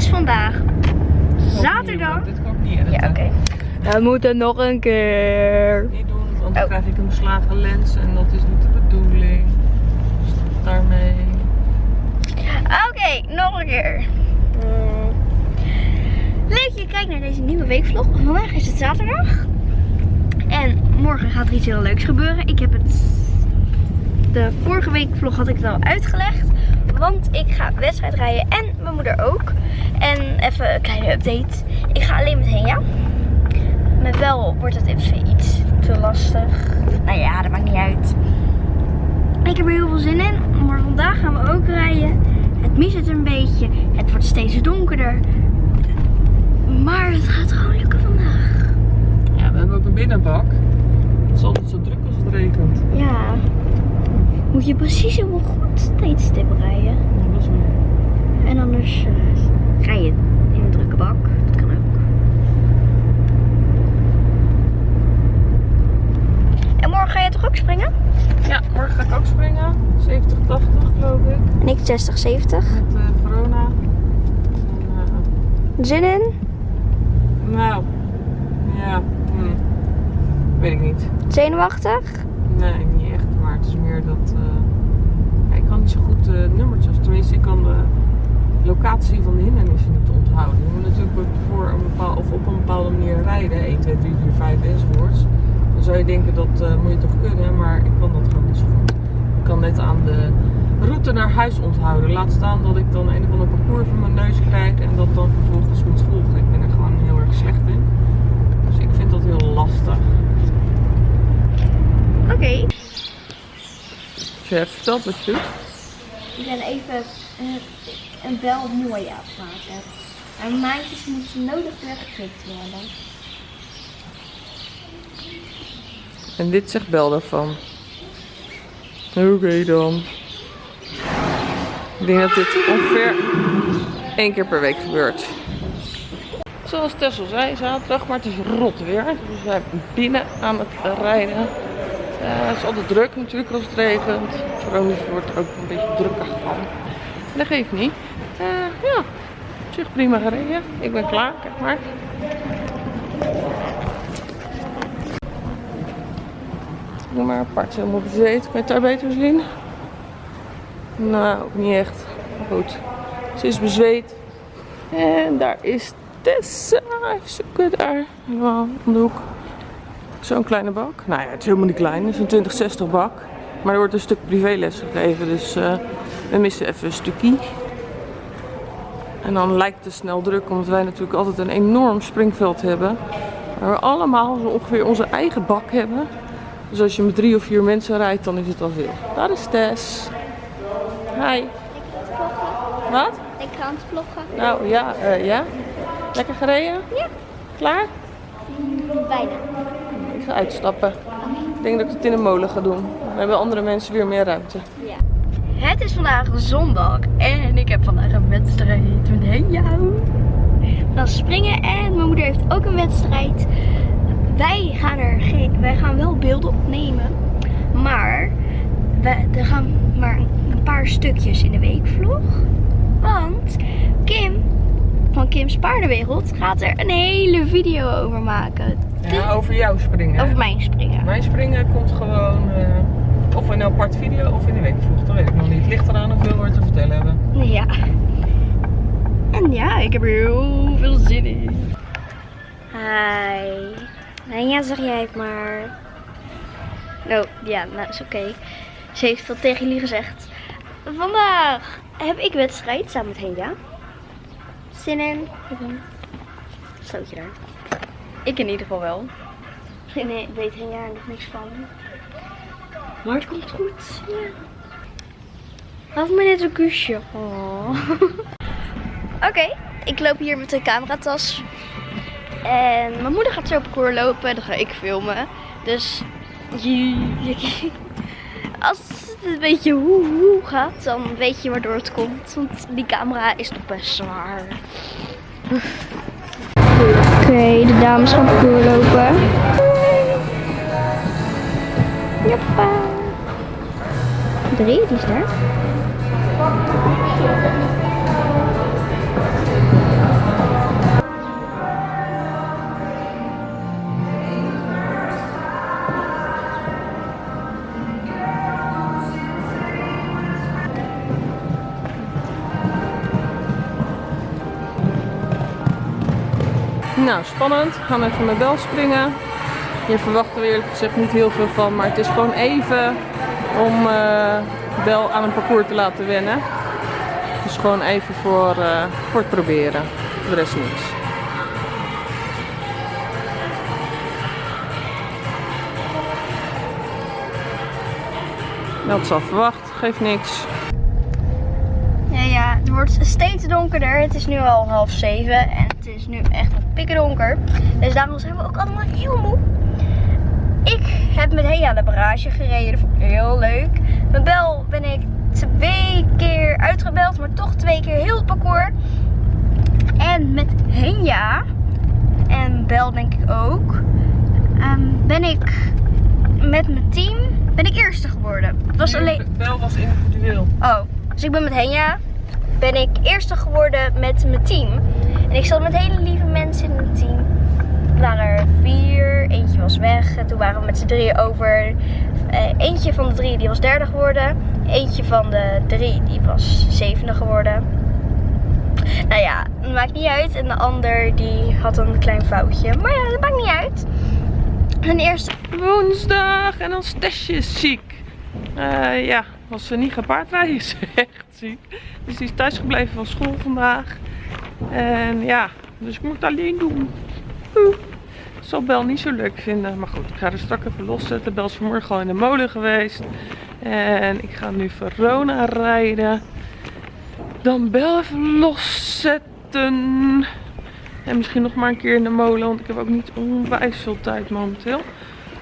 is vandaag zaterdag. Dit kan ik niet. Ja, oké. We moeten nog een keer. Niet doen, want dan Oh. krijg ik een beslagen lens en dat is niet de bedoeling. Stop daarmee. Oké, nog een keer. Mm. Leuk dat je kijkt naar deze nieuwe weekvlog. Vandaag is het zaterdag. En morgen gaat er iets heel leuks gebeuren. Ik heb het... De vorige weekvlog had ik het al uitgelegd. Want ik ga wedstrijd rijden en mijn moeder ook. En even een kleine update. Ik ga alleen met Henja. Met wel wordt het even iets te lastig. Nou ja, dat maakt niet uit. Ik heb er heel veel zin in. Maar vandaag gaan we ook rijden. Het miset een beetje. Het wordt steeds donkerder. Maar het gaat gewoon lukken vandaag. Ja, we hebben ook een binnenbak. Het is altijd zo druk als het regent. Ja. Moet je precies op een goed tijdstip rijden. Wel. En anders eh, ga je in een drukke bak. Dat kan ook. En morgen ga je toch ook springen? Ja, morgen ga ik ook springen. 70, 80 geloof ik. En ik 60, 70. Met eh, corona. En, Zin in? eh, nou, ja. Hm. Weet ik niet. Zenuwachtig? Nee, niet is meer dat. eh, ik kan niet zo goed de nummertjes. Tenminste, ik kan de locatie van de hindernissen niet onthouden. Je moet natuurlijk voor een bepaal, of op een bepaalde manier rijden. 1, 2, 3, 4, 5 enzovoorts. Dan zou je denken dat eh, moet je toch kunnen, maar ik kan dat gewoon niet zo goed. Ik kan net aan de route naar huis onthouden. Laat staan dat ik dan een of ander parcours voor mijn neus krijg en dat dan vervolgens moet volgen. Ik ben er gewoon heel erg slecht in. Dus ik vind dat heel lastig. Oké. Als je hebt verteld wat je doet. Ik ben even eh, een bel mooi aan het maken. Mijn maandjes moeten nodig worden. En dit zegt Bel daarvan. Oké dan. Ik denk dat dit ongeveer één keer per week gebeurt. Zoals Tessel zei, zaterdag, maar het is rot weer. Dus we zijn binnen aan het rijden. Eh, het is altijd druk natuurlijk als het regent. Veronica wordt er ook een beetje drukker van. Dat geeft niet. Eh, ja, op zich prima gereden. Ik ben klaar, kijk maar. Doe maar apart helemaal bezweet. Kan je het daar beter zien? Nou, ook niet echt. Maar goed. Ze is bezweet. En daar is Tessa. Even zoeken daar. Om de hoek. Zo'n kleine bak. Nou ja, het is helemaal niet klein. Het is een 2060 bak. Maar er wordt een stuk privéles gegeven. Dus eh, we missen even een stukje. En dan lijkt het snel druk. Omdat wij natuurlijk altijd een enorm springveld hebben. Waar we allemaal zo ongeveer onze eigen bak hebben. Dus als je met drie of vier mensen rijdt, dan is het al veel. Daar is Tess. Hi. Wat? Ik aan het vloggen. Nou ja, eh, ja. Lekker gereden? Ja. Klaar? Bijna. Ik ga uitstappen. Ik denk dat ik het in een molen ga doen. Dan hebben andere mensen weer meer ruimte. Ja. Het is vandaag zondag en ik heb vandaag een wedstrijd met Henja. Dan springen en mijn moeder heeft ook een wedstrijd. Wij gaan er geen, wij gaan wel beelden opnemen, maar wij, er gaan maar een paar stukjes in de weekvlog. Want Kim's Paardenwereld gaat er een hele video over maken. Ja, over jou springen. Over mijn springen. Mijn springen komt gewoon eh, of in een apart video of in de weekvlog. Dat weet ik nog niet. Het ligt eraan hoeveel we te vertellen hebben. Ja. En ja, ik heb er heel veel zin in. Hi. En ja, zeg jij het maar. Oh, ja, nou is oké. Ze heeft dat tegen jullie gezegd. Vandaag heb ik wedstrijd samen met Henja. Zin in? Stootje daar. Ik in ieder geval wel. Nee, weet Henja er nog niks van. Maar het komt goed. Ja. Laat me net een kusje. Oh. Oké, ik loop hier met de cameratas. En mijn moeder gaat zo op parcours lopen. Dan ga ik filmen. Dus als het een beetje hoe hoe gaat, dan weet je waardoor het komt. Want die camera is toch best zwaar. Oké, de dames gaan parcours lopen. Joppa. Drie, die is daar. Nou, spannend. We gaan even met Bel springen. Hier verwachten we eerlijk gezegd niet heel veel van, maar het is gewoon even om eh, Bel aan een parcours te laten wennen. Dus gewoon even voor, eh, voor het proberen. De rest niks. Dat is verwacht, geeft niks. Ja, ja, het wordt steeds donkerder. Het is nu al half zeven en het is nu echt pikken donker. Dus daarom zijn we ook allemaal heel moe. Ik heb met Hea de barrage gereden. Dat vond ik heel leuk. Met Bel ben ik twee keer uitgebeld, maar toch twee keer heel het parcours. En met Henja, en Bel denk ik ook, ehm, ben ik met mijn team ben ik eerste geworden. Het was alleen... Bel was individueel. Oh, dus ik ben met Henja. Ben ik eerste geworden met mijn team. En ik zat met hele lieve mensen in het team. Er waren er vier, eentje was weg. En toen waren we met z'n drieën over. Eh, eentje van de drie die was derde geworden. Eentje van de drie die was zevende geworden. Nou ja, het maakt niet uit. En de ander die had een klein foutje. Maar ja, dat maakt niet uit. En eerste... Woensdag en dan Stesje is ziek. Eh, ja, was ze niet gaan paardrijden, is echt ziek. Dus die is thuisgebleven van school vandaag. En ja, dus ik moet het alleen doen. Oeh. Zal Bel niet zo leuk vinden. Maar goed, ik ga er straks even loszetten. Bel is vanmorgen al in de molen geweest. En ik ga nu Verona rijden. Dan Bel even loszetten. En misschien nog maar een keer in de molen. Want ik heb ook niet onwijs veel tijd momenteel.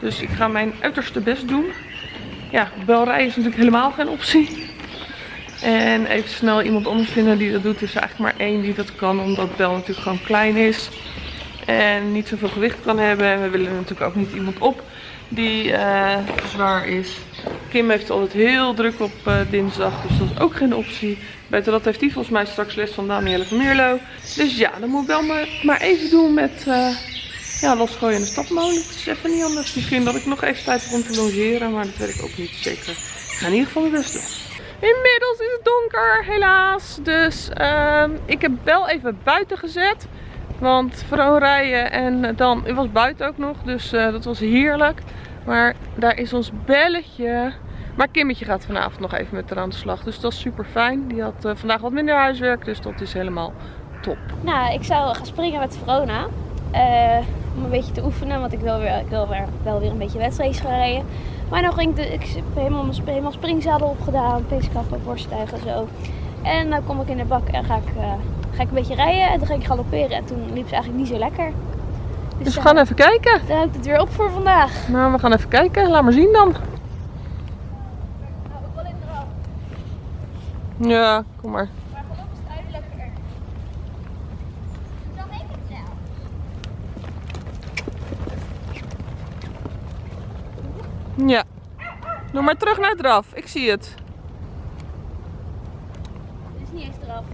Dus ik ga mijn uiterste best doen. Ja, Bel rijden is natuurlijk helemaal geen optie. En even snel iemand anders vinden die dat doet. Er is eigenlijk maar één die dat kan. Omdat Bel natuurlijk gewoon klein is. En niet zoveel gewicht kan hebben. En we willen natuurlijk ook niet iemand op die uh, zwaar is. Kim heeft altijd heel druk op uh, dinsdag. Dus dat is ook geen optie. Beter dat heeft hij volgens mij straks les van Danielle Meerlo. Dus ja, dan moet ik wel maar, maar even doen met uh, ja, losgooien in de stapmolen. Het is even niet anders. Misschien dat ik nog even tijd heb om te logeren. Maar dat weet ik ook niet zeker. Ik ga in ieder geval mijn best doen. Inmiddels is het donker, helaas. Dus uh, ik heb wel even buiten gezet. Want vooral rijden en dan, het was buiten ook nog, dus uh, dat was heerlijk. Maar daar is ons belletje. Maar Kimmetje gaat vanavond nog even met haar aan de slag, dus dat is super fijn. Die had uh, vandaag wat minder huiswerk, dus dat is helemaal top. Nou, ik zou gaan springen met Verona. Uh, om een beetje te oefenen, want ik wil, weer, ik wil weer, wel weer een beetje wedstrijdjes gaan rijden. Maar dan ging ik, de, ik heb helemaal, helemaal springzadel opgedaan, peeskappen, borsttuigen zo. En dan kom ik in de bak en ga ik, uh, ga ik een beetje rijden en toen ging ik galopperen. En toen liep ze eigenlijk niet zo lekker. Dus, dus we gaan uh, even kijken. Dan houdt het weer op voor vandaag. Nou, we gaan even kijken. Laat maar zien dan. Nou. Ja, kom maar. Maar geloof is het eigenlijk lekker. Dan neem ik het zelf. Ja. Doe maar terug naar het draf. Ik zie het. Het is niet eens eraf.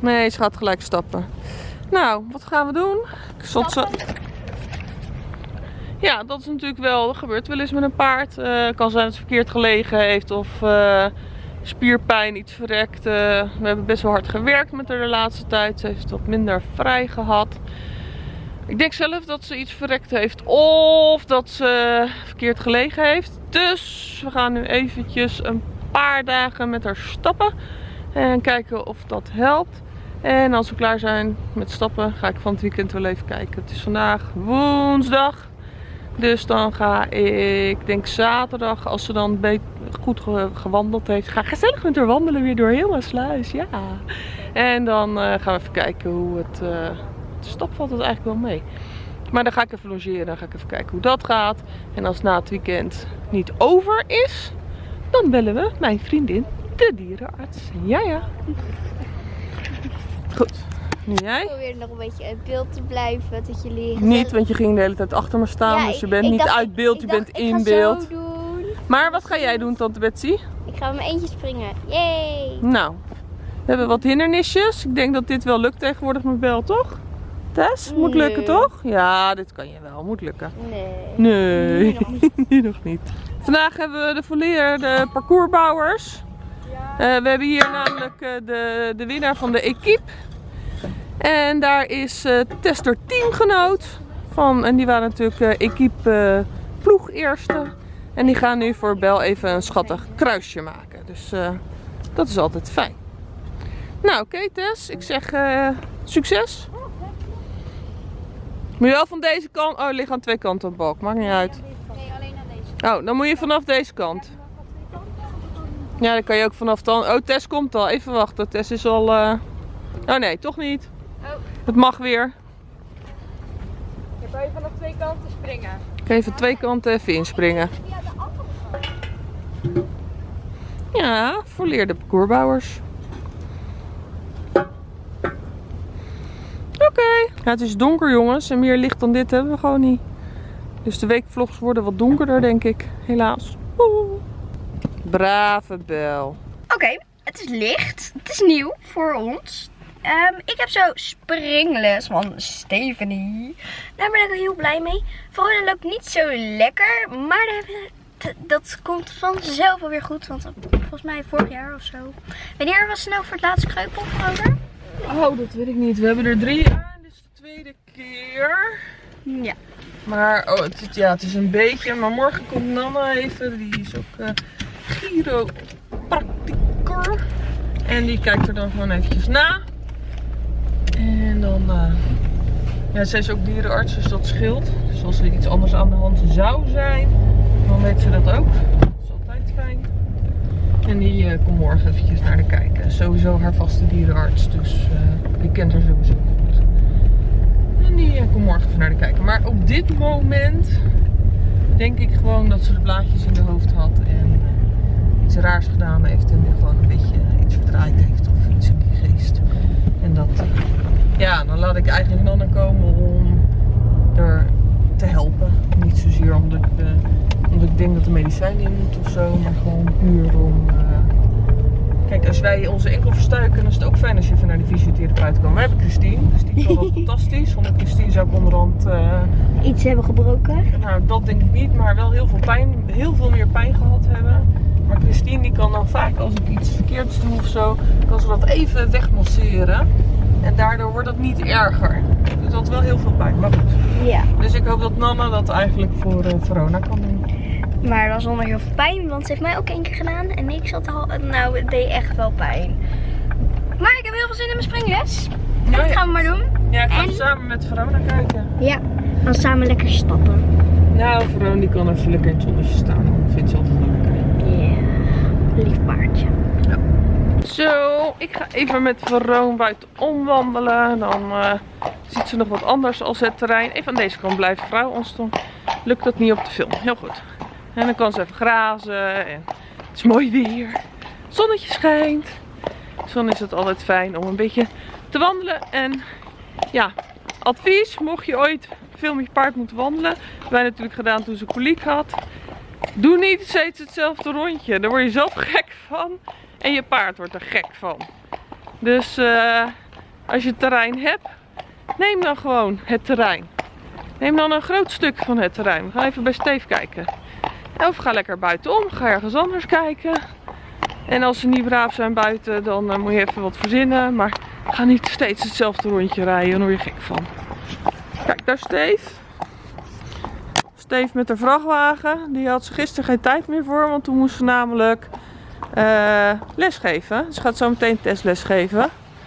Nee, ze gaat gelijk stappen. Nou, wat gaan we doen? Zot ze... Ja, dat is natuurlijk wel, dat gebeurt wel eens met een paard. Uh, kan zijn dat het verkeerd gelegen heeft of uh, spierpijn, iets verrekt. Uh, we hebben best wel hard gewerkt met haar de laatste tijd. Ze heeft wat minder vrij gehad. Ik denk zelf dat ze iets verrekt heeft of dat ze verkeerd gelegen heeft. Dus we gaan nu eventjes een paar dagen met haar stappen. En kijken of dat helpt. En als we klaar zijn met stappen ga ik van het weekend wel even kijken. Het is vandaag woensdag. Dus dan ga ik, denk zaterdag, als ze dan goed gewandeld heeft. Ga gezellig met haar wandelen weer door heel sluis. Ja. En dan uh, gaan we even kijken hoe het... Uh, de stap valt het eigenlijk wel mee. Maar dan ga ik even logeren. Dan ga ik even kijken hoe dat gaat. En als na het weekend niet over is, dan bellen we mijn vriendin, de dierenarts. Ja, ja. Goed. Nu jij? Ik probeer nog een beetje uit beeld te blijven. Dat je leren. Niet, want je ging de hele tijd achter me staan. Ja, dus je bent ik niet dacht- uit beeld, je dacht, bent in beeld. Maar wat ga jij doen, tante Betsy? Ik ga met mijn eentje springen. Yay! Nou, we hebben wat hindernisjes. Ik denk dat dit wel lukt tegenwoordig met Bel, toch? Tess, moet Nee. lukken toch? Ja, dit kan je wel, moet lukken. Nee. Nee, Nu nog niet. Vandaag hebben we de volleerde parcoursbouwers. Eh, we hebben hier namelijk eh, de, de winnaar van de equipe. En daar is eh Tess haar teamgenoot van. En die waren natuurlijk equipe ploeg eerste. En die gaan nu voor Bel even een schattig kruisje maken. Dus dat is altijd fijn. Nou, oké Tess. Ik zeg succes. Moet je wel van deze kant... Oh, er liggen aan twee kanten op balk. Maakt niet uit. Nee, alleen aan deze. Oh, dan moet je vanaf deze kant. Ja, dan kan je ook vanaf dan. Oh, Tess komt al. Even wachten. Tess is al. eh, Oh nee, toch niet. Oh. Het mag weer. Je kan je vanaf twee kanten springen. Ik ga even twee kanten even inspringen. Ja, de andere kant. Ja, volleerde parcoursbouwers. Ja, het is donker jongens. En meer licht dan dit hebben we gewoon niet. Dus de weekvlogs worden wat donkerder denk ik. Helaas. Oeh. Brave Bel. Oké, het is licht. Het is nieuw voor ons. Ehm, ik heb zo springles van Stephanie. Daar ben ik heel blij mee. Verona loopt niet zo lekker, maar dat komt vanzelf alweer goed. Want volgens mij vorig jaar of zo. Wanneer was ze nou voor het laatst kreupel? Oh, dat weet ik niet. We hebben er drie aan. Tweede keer. Ja. Maar oh, het, is- ja, het is een beetje. Maar morgen komt Nanna even. Die is ook eh chiropracticor. En die kijkt er dan gewoon eventjes na. En dan. eh ja, zij is ook dierenarts, dus dat scheelt. Dus als er iets anders aan de hand zou zijn, dan weet ze dat ook. Dat is altijd fijn. En die eh, komt morgen eventjes naar de kijken. Sowieso haar vaste dierenarts, dus eh, die kent haar. En eh, komt morgen even naar de kijken. Maar op dit moment denk ik gewoon dat ze de blaadjes in de hoofd had en iets raars gedaan heeft en nu gewoon een beetje iets verdraaid heeft of iets in die geest. En dat, eh, ja, dan laat ik eigenlijk Nanna komen om er te helpen. Niet zozeer omdat ik, eh, omdat ik denk dat de medicijn in moet of zo, maar gewoon puur om. Kijk, als wij onze enkel verstuiken, dan is het ook fijn als je even naar de fysiotherapeut kan. We hebben Christine, dus die kan dat fantastisch. Zonder Christine zou ik onderhand eh, Iets hebben gebroken. nou, dat denk ik niet, maar wel heel veel pijn, heel veel meer pijn gehad hebben. Maar Christine die kan dan vaak als ik iets verkeerds doe of zo, kan ze dat even wegmasseren. En daardoor wordt het niet erger. Dus dat wel heel veel pijn, maar goed. Ja. Dus ik hoop dat Nana dat eigenlijk voor eh, Verona kan doen. Maar dat was zonder heel veel pijn, want ze heeft mij ook één keer gedaan. En ik zat al, nou, het deed echt wel pijn. Maar ik heb heel veel zin in mijn springles. Dat gaan we maar doen. Ja, ik ga En? samen met Verona kijken. Ja, dan samen lekker stappen. Nou, Verona die kan even lekker in het zonnetje staan. Dat vindt ze altijd lekker. Ja, lief paardje. Zo, ik ga even met Veroon buiten omwandelen. Dan eh, ziet ze nog wat anders als het terrein. Even aan deze kant blijven vrouw, anders dan lukt dat niet op de film. Heel goed. En dan kan ze even grazen. En het is mooi weer. Het zonnetje schijnt. Dus dan is het altijd fijn om een beetje te wandelen. En ja, advies, mocht je ooit veel met je paard moeten wandelen. Wij natuurlijk gedaan toen ze koliek had. Doe niet steeds hetzelfde rondje. Daar word je zelf gek van. En je paard wordt er gek van. Dus eh, als je terrein hebt, neem dan gewoon het terrein. Neem dan een groot stuk van het terrein. We gaan even bij Steve kijken. Of ga lekker buitenom, ga ergens anders kijken. En als ze niet braaf zijn buiten, dan eh, moet je even wat verzinnen. Maar ga niet steeds hetzelfde rondje rijden, dan word je gek van. Kijk, daar is Steve. Steve met de vrachtwagen. Die had ze gisteren geen tijd meer voor, want toen moest ze namelijk eh lesgeven. Ze gaat zo meteen testles geven.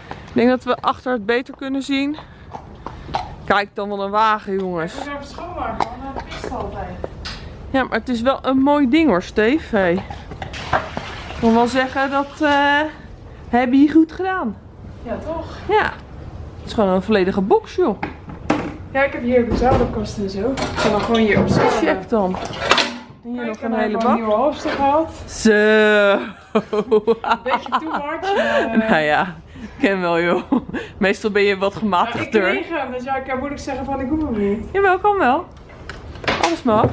Ik denk dat we achter het beter kunnen zien. Kijk dan wel een wagen, jongens. Ik even schoonmaken, want dat pist altijd. Ja, maar het is wel een mooi ding hoor, Steve. Hey. Ik wil wel zeggen dat eh heb je goed gedaan. Ja, toch? Ja. Het is gewoon een volledige box, joh. Ja, ik heb hier de zadelkast en zo. Ik kan dan gewoon hier op. Check dan. En hier nog een hele Een bak. nieuwe halster gehad. Zo. Beetje too much, maar... eh, Nou ja, ik ken wel joh. Meestal ben je wat nou, ik gematigder. kreeg hem, dus ja, ik kan moeilijk zeggen van ik hoef hem niet. Jawel, kan wel. Alles mag.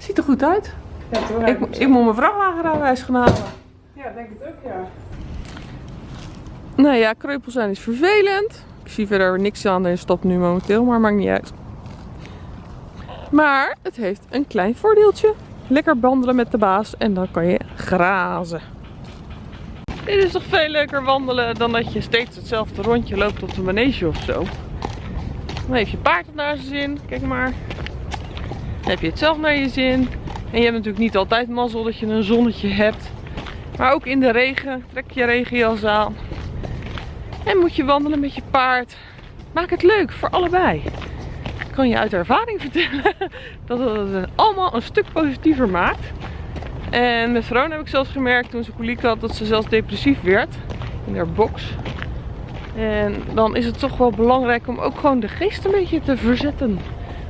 Ziet er goed uit. Ja, toch? Ik, ik moet mijn vrachtwagenrijbewijs gaan halen. Ja, denk het ook, ja. Nou ja, kreupel zijn is vervelend. Ik zie verder niks aan de stap nu momenteel, maar maakt niet uit. Maar het heeft een klein voordeeltje. Lekker wandelen met de baas en dan kan je grazen. Dit is toch veel leuker wandelen dan dat je steeds hetzelfde rondje loopt op de manege of zo. Dan heeft je paard het naar zijn zin. Kijk maar. Heb je het zelf naar je zin. En je hebt natuurlijk niet altijd mazzel dat je een zonnetje hebt. Maar ook in de regen. Trek je regenjas aan. En moet je wandelen met je paard. Maak het leuk voor allebei. Ik kan je uit ervaring vertellen dat het allemaal een stuk positiever maakt. En met Verona heb ik zelfs gemerkt toen ze koliek had dat ze zelfs depressief werd in haar box. En dan is het toch wel belangrijk om ook gewoon de geest een beetje te verzetten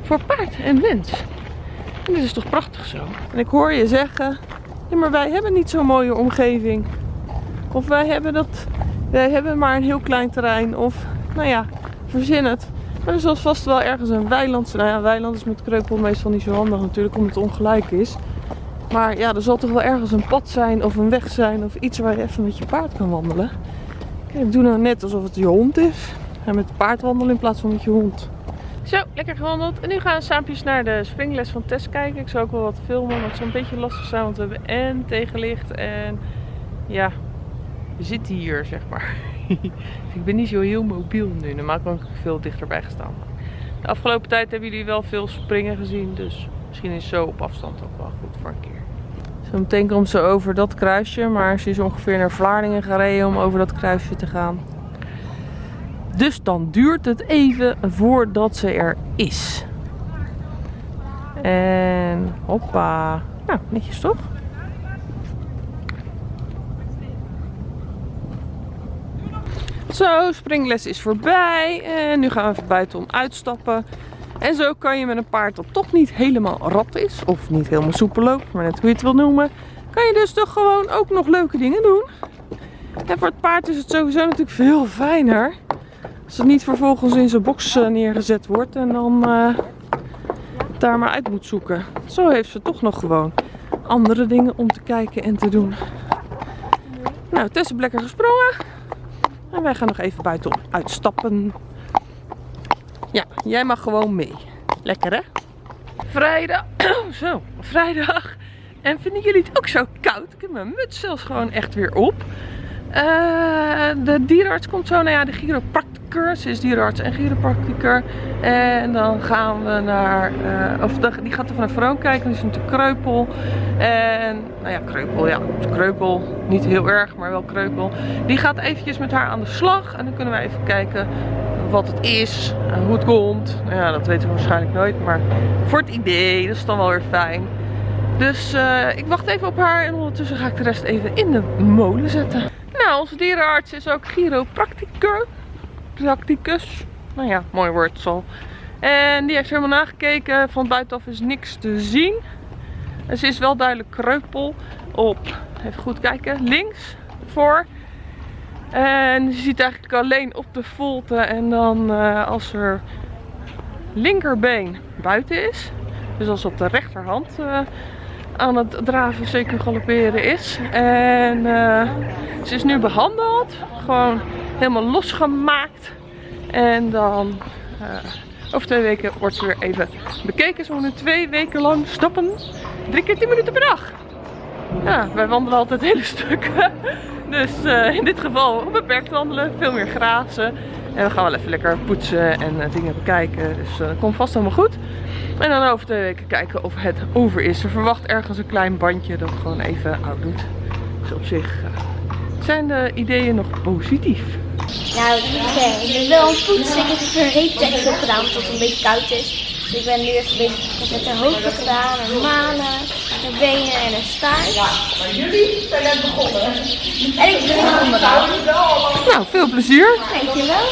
voor paard en mens. En dit is toch prachtig zo. En ik hoor je zeggen, ja maar wij hebben niet zo'n mooie omgeving. Of wij hebben, dat, wij hebben maar een heel klein terrein. Of nou ja, verzin het. Maar er zal vast wel ergens een weiland Nou ja, weiland is met kreupel meestal niet zo handig natuurlijk, omdat het ongelijk is. Maar ja, er zal toch wel ergens een pad zijn of een weg zijn of iets waar je even met je paard kan wandelen. Kijk, doe nou net alsof het je hond is. En met paard wandelen in plaats van met je hond. Zo, lekker gewandeld. En nu gaan we saampjes naar de springles van Tess kijken. Ik zou ook wel wat filmen, maar het een beetje lastig zijn. Want we hebben en tegenlicht en ja, we zitten hier zeg maar. ik ben niet zo heel mobiel nu. Normaal kan ik veel dichterbij gestaan. De afgelopen tijd hebben jullie wel veel springen gezien. Dus misschien is zo op afstand ook wel goed voor een keer. Zo meteen komt ze over dat kruisje. Maar ze is ongeveer naar Vlaardingen gereden om over dat kruisje te gaan. Dus dan duurt het even voordat ze er is. En hoppa. Nou, netjes toch? Zo, springles is voorbij. En nu gaan we even buitenom uitstappen. En zo kan je met een paard dat toch niet helemaal rap is. Of niet helemaal soepel loopt, maar net hoe je het wil noemen. Kan je dus toch gewoon ook nog leuke dingen doen. En voor het paard is het sowieso natuurlijk veel fijner. Als het niet vervolgens in zijn box eh, neergezet wordt en dan uh, daar maar uit moet zoeken. Zo heeft ze toch nog gewoon andere dingen om te kijken en te doen. Nou, Tess is lekker gesprongen. En wij gaan nog even buiten uitstappen. Ja, jij mag gewoon mee. Lekker hè? Vrijdag. zo, vrijdag. En vinden jullie het ook zo koud? Ik heb mijn muts zelfs gewoon echt weer op. Uh, de dierenarts komt zo. Nou ja, de chiropracticus is dierenarts en chiropracticur. En dan gaan we naar... Uh, of die gaat even naar Vroon kijken. Die is natuurlijk kreupel. En... Nou ja, kreupel. Ja, kreupel. Niet heel erg, maar wel kreupel. Die gaat eventjes met haar aan de slag. En dan kunnen we even kijken wat het is. Hoe het komt. Nou ja, dat weten we waarschijnlijk nooit. Maar voor het idee. Dat is dan wel weer fijn. Dus uh, ik wacht even op haar. En ondertussen ga ik de rest even in de molen zetten. Nou, onze dierenarts is ook chiropracticus. Practicus. Nou ja, mooi woord zo. En die heeft helemaal nagekeken. Van buitenaf is niks te zien. En ze is wel duidelijk kreupel op, even goed kijken, links voor. En ze ziet eigenlijk alleen op de volte en dan uh, als er linkerbeen buiten is. Dus als op de rechterhand uh, aan het draven, zeker galopperen is. En uh, ze is nu behandeld. Gewoon helemaal losgemaakt. En dan uh, over twee weken wordt ze weer even bekeken. Ze nu twee weken lang stappen. Drie keer tien minuten per dag. Ja, wij wandelen altijd hele stukken. Dus uh, in dit geval beperkt wandelen. Veel meer grazen. En we gaan wel even lekker poetsen en dingen bekijken. Dus dat komt vast helemaal goed. En dan over twee weken kijken of het over is. Ze verwacht ergens een klein bandje dat gewoon even oud doet. Dus op zich uh, zijn de ideeën nog positief. Nou, ik ben wel een poets. Ik heb een reeptekst op gedaan omdat het een beetje koud is. Dus ik ben nu even bezig met de hoofden gedaan, en manen, de benen en een staart. Ja, maar jullie zijn net begonnen. En ik ben onderaan. Nou, veel plezier. Dankjewel.